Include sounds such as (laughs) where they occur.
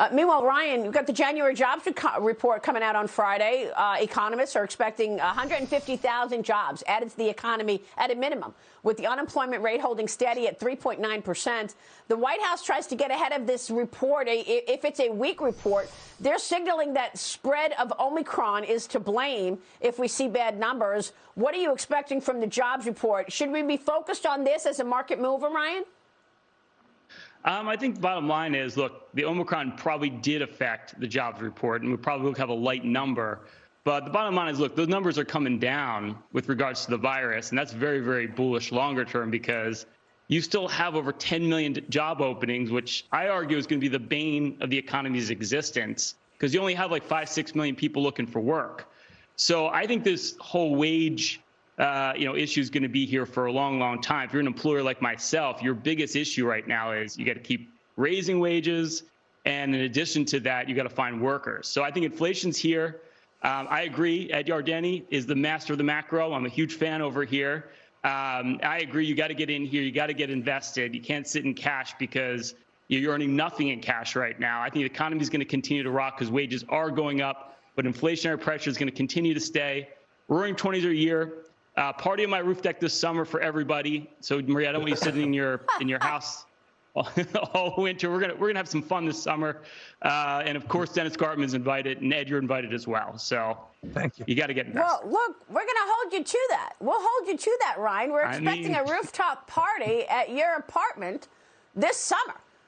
Uh, meanwhile, Ryan, you've got the January jobs report coming out on Friday. Uh, economists are expecting 150,000 jobs added to the economy at a minimum, with the unemployment rate holding steady at 3.9 percent. The White House tries to get ahead of this report. If it's a weak report, they're signaling that spread of Omicron is to blame if we see bad numbers. What are you expecting from the jobs report? Should we be focused on this as a market mover, Ryan? Um, I think the bottom line is, look, the Omicron probably did affect the jobs report, and we probably will have a light number. But the bottom line is, look, those numbers are coming down with regards to the virus, and that's very, very bullish longer term because you still have over 10 million job openings, which I argue is going to be the bane of the economy's existence because you only have like five, six million people looking for work. So I think this whole wage uh, you know, issue is going to be here for a long, long time. If you're an employer like myself, your biggest issue right now is you got to keep raising wages, and in addition to that, you got to find workers. So I think inflation's here. Um, I agree. Ed Yardeni is the master of the macro. I'm a huge fan over here. Um, I agree. You got to get in here. You got to get invested. You can't sit in cash because you're earning nothing in cash right now. I think the economy is going to continue to rock because wages are going up, but inflationary pressure is going to continue to stay. Roaring 20s are a year. Uh, party on my roof deck this summer for everybody. So Maria, I don't want you sitting in your in your house (laughs) all, winter. We're gonna we're gonna have some fun this summer, uh, and of course Dennis Gartman's invited, and Ed, you're invited as well. So thank you. You got to get invested. Well, look, we're gonna hold you to that. We'll hold you to that, Ryan. We're expecting I mean... a (laughs) rooftop party at your apartment this summer.